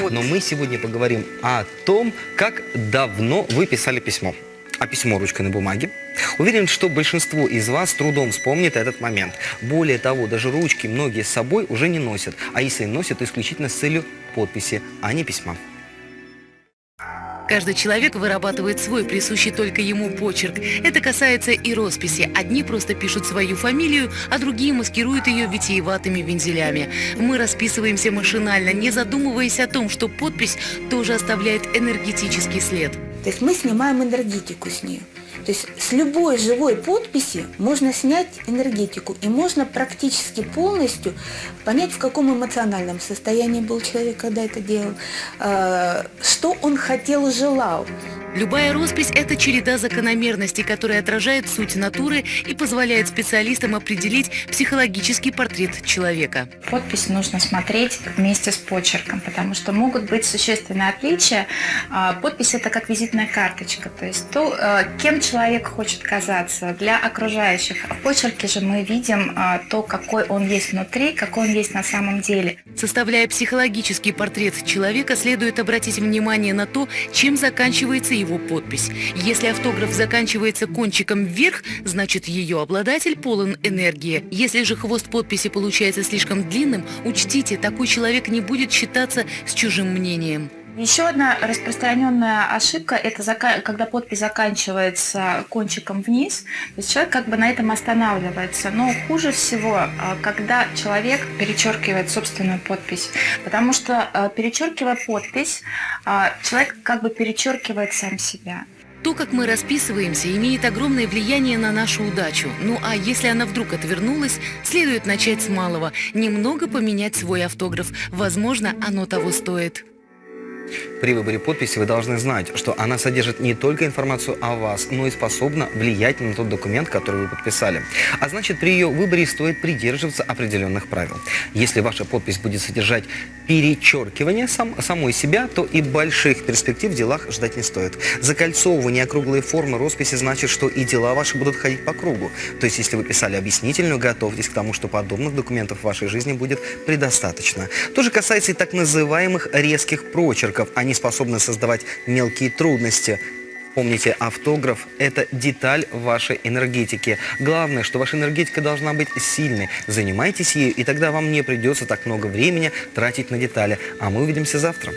Вот. Но мы сегодня поговорим о том, как давно вы писали письмо. А письмо ручкой на бумаге. Уверен, что большинство из вас трудом вспомнит этот момент. Более того, даже ручки многие с собой уже не носят. А если носят, то исключительно с целью подписи, а не письма. Каждый человек вырабатывает свой присущий только ему почерк. Это касается и росписи. Одни просто пишут свою фамилию, а другие маскируют ее витиеватыми вензелями. Мы расписываемся машинально, не задумываясь о том, что подпись тоже оставляет энергетический след. То есть мы снимаем энергетику с нее. То есть с любой живой подписи можно снять энергетику и можно практически полностью понять, в каком эмоциональном состоянии был человек, когда это делал, э, что он хотел, желал. Любая роспись – это череда закономерностей, которая отражает суть натуры и позволяет специалистам определить психологический портрет человека. Подпись нужно смотреть вместе с почерком, потому что могут быть существенные отличия. А, Подпись – это как визитная карточка, то есть то, э, кем человек хочет казаться для окружающих. А в почерке же мы видим а, то, какой он есть внутри, какой он есть на самом деле. Составляя психологический портрет человека, следует обратить внимание на то, чем заканчивается его подпись. Если автограф заканчивается кончиком вверх, значит ее обладатель полон энергии. Если же хвост подписи получается слишком длинным, учтите, такой человек не будет считаться с чужим мнением. Еще одна распространенная ошибка – это когда подпись заканчивается кончиком вниз, то есть человек как бы на этом останавливается. Но хуже всего, а, когда человек перечеркивает собственную подпись, потому что а, перечеркивая подпись, а, человек как бы перечеркивает сам себя. То, как мы расписываемся, имеет огромное влияние на нашу удачу. Ну а если она вдруг отвернулась, следует начать с малого. Немного поменять свой автограф. Возможно, оно того стоит. При выборе подписи вы должны знать, что она содержит не только информацию о вас, но и способна влиять на тот документ, который вы подписали. А значит, при ее выборе стоит придерживаться определенных правил. Если ваша подпись будет содержать перечеркивание сам, самой себя, то и больших перспектив в делах ждать не стоит. Закольцовывание округлой формы росписи значит, что и дела ваши будут ходить по кругу. То есть, если вы писали объяснительную, готовьтесь к тому, что подобных документов в вашей жизни будет предостаточно. То же касается и так называемых резких прочерков. Они способны создавать мелкие трудности. Помните, автограф – это деталь вашей энергетики. Главное, что ваша энергетика должна быть сильной. Занимайтесь ею, и тогда вам не придется так много времени тратить на детали. А мы увидимся завтра.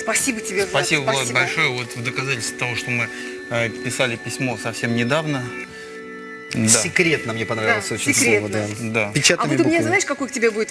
Спасибо тебе, Влад. Спасибо, Влад, большое. Вот в доказательство того, что мы э, писали письмо совсем недавно. Да. Секретно мне понравилось Да, очень секретно. слово. Да. Да. А Печатными вот у меня, буквами. знаешь, какой к тебе будет вопрос?